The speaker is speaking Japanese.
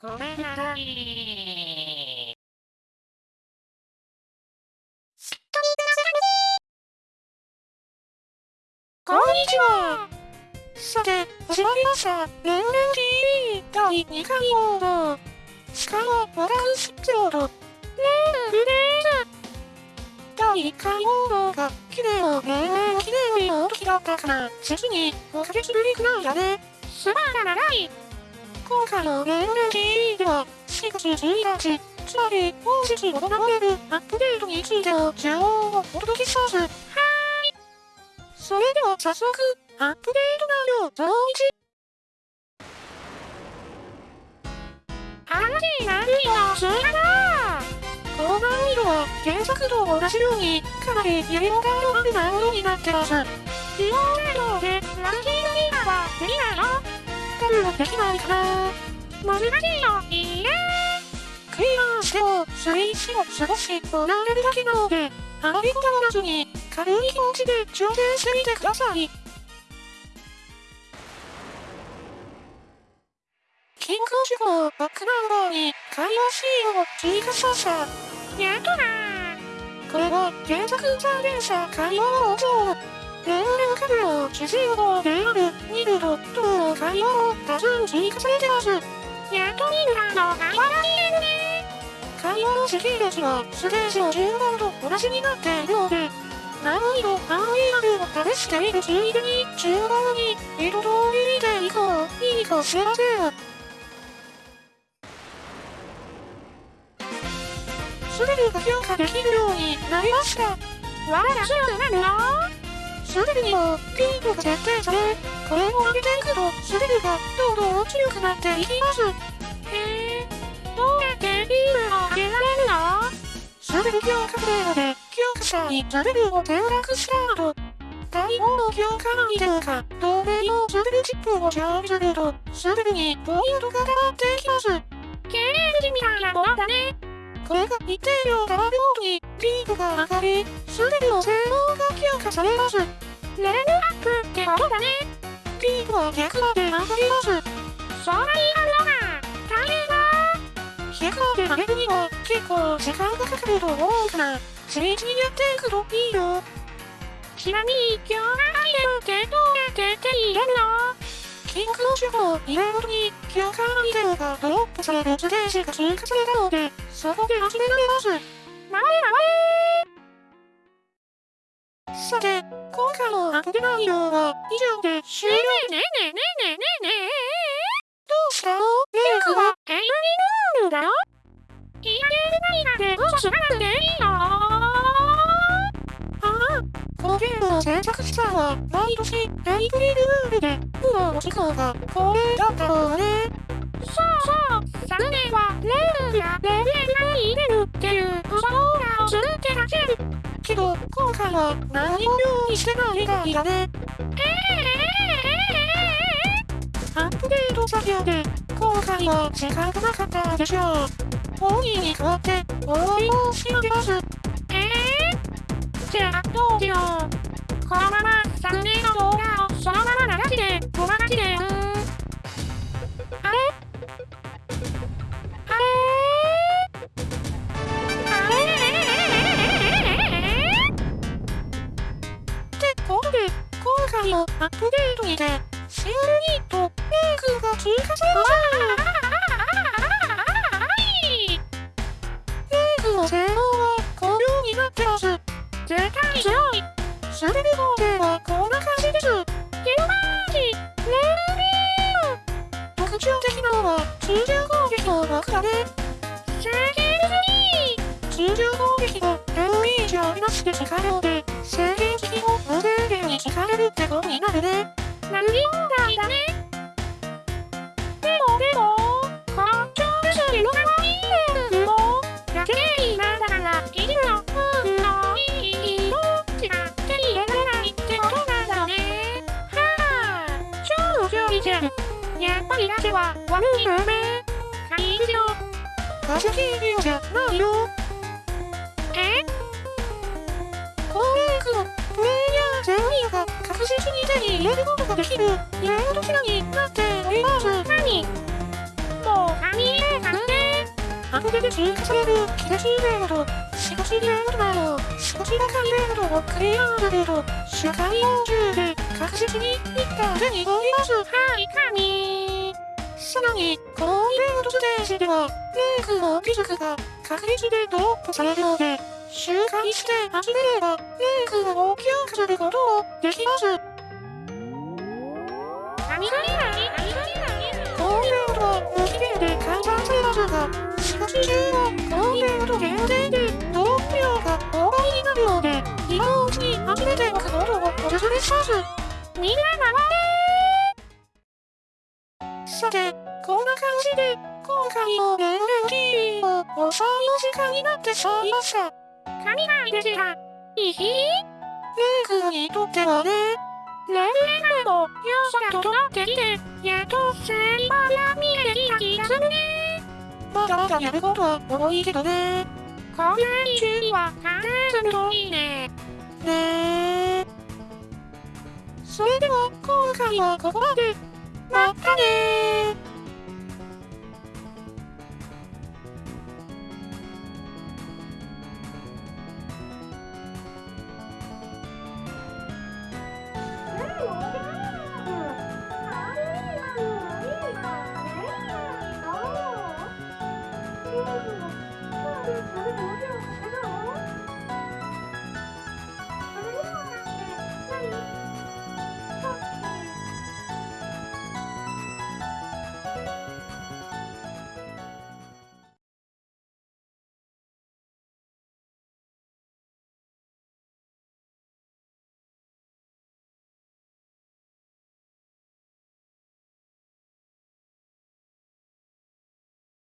ごめんなさい。すっとみくださいこんにちは。さて、始まりました。レンレン TV 第2回放送。しかも、ワランスプロード。レンレーズ。第1回放送が、綺麗をレンレン綺麗の時だった。から、実に5ヶ月ぶりくらいだね。すまが長い。今回のレンレン TV では、4月1日、つまり本日行われるアップデートについ。ての情報をお届けします。はーい。それでは早速、アップデート内容増一。話になるよ、す。るなこの難易度は原作と同じように、かなりやりごたえのある難易度になってます。利用内容でランキングミーはできない。の多分できないかな難しいよ、いいねクリアー。しても、水死を少しもらえるだけなので、あまりこだわらずに、軽い気持ちで挑戦してみてください。キング事項バックナンバーに会話シーンを追加しました。やっとなー。これは原作残念者会話を上レンレンカメラを主人公である。ニルドとの会話を多数追加されてます。やっとニルラの会話が見れるね会話の時系列がステージの順番と同じになっているので、難易度 RER を試しているついでに順番に一通り見ていこういいかしらせん。スリルが強化できるようになりました。わらすぐなるよ。スリルにもピークが設定され、これを上げていくとスリルがどんどん強くなっていきます。へー、どうやってピークを上げられるのスリル強化プレイヤーで強化者にスリルを転落した後、第5の強化アイテムか、同盟のスリルチップを常備すると、スリルにポイントが溜まっていきます。経営時みたいなものだね。これが一定量溜まるごとにピークが上がり、スリルの性能が強化されます。レベルアップってことだね。ピークは100まで上がります。そんなに上がるのが大変だ。100まで上げるには結構時間がかかると思うから、地道にやっていくといいよ。ちなみに、強化アイテムってどうやって手に入れるのキングの守護を入れるごとに、強化アイテムがドロップされるステージが追加されたので、そこで集められます。回れ回れさて、今回のアップデ内容は以上で終了ねえねえねえねえねえねえどうしたのレイクはエイリルールだよいやゲーム内なんで嘘つかなくていいのああ、このゲームを制作したのは毎年エイプリルールでプロの時間が恒例だったのねそうそう昨年はレールやレベルに入れるっていう嘘オーラをするってだけけど今回は何も用意してないみたいだねアップデート作業で今回は時間がなかったでしょう。本人に代わってお詫び申し上げます。えぇー、じゃあどうしよう。このまま昨年の動画をそのまま流して。特徴的なのは通常攻撃の爆破でセーゲーム通常攻撃がダメージをなしで使うので制限的を無制限に使えるってことになるね。なり放題だね。でもでもこの超薬の可愛いレールもだけ今だからいるの。運のいい。色しか手に入れられないってことなんだね。はあ超強いじゃん。やっぱりラジは悪いよねいいよパシフィーじゃないよ。え？このレークのプレイヤー全員が確実に手に入れることができる。レードキラになっております。何？もう何見えたのね。後で追加される。気がしいレード少しレードなど少し高いレードをクリアだけど社会用中で確実に一旦手に入ります。はい。神さらに、このイベントステージでは、レークの技術が確率でドロップされるので、周回して集めれば、レークを強化することもできます。このイベントは無期限で開催されますが、しかし中はこのイベント限定でドロップ量が大倍になるので、今のうちに集めておくことをおすすめします。みんな回れさて、じで、今回のレンレン TV も遅いお時間になってしまいました。神がいでした。いひレイ君にとってはね、レンレンの要素が整ってきて、やっとセリバーが見えてきた気がするね。まだまだやることは多いけどね。これに注意は考えするといいね。ねそれでは今回はここまで。またね Oh, my God.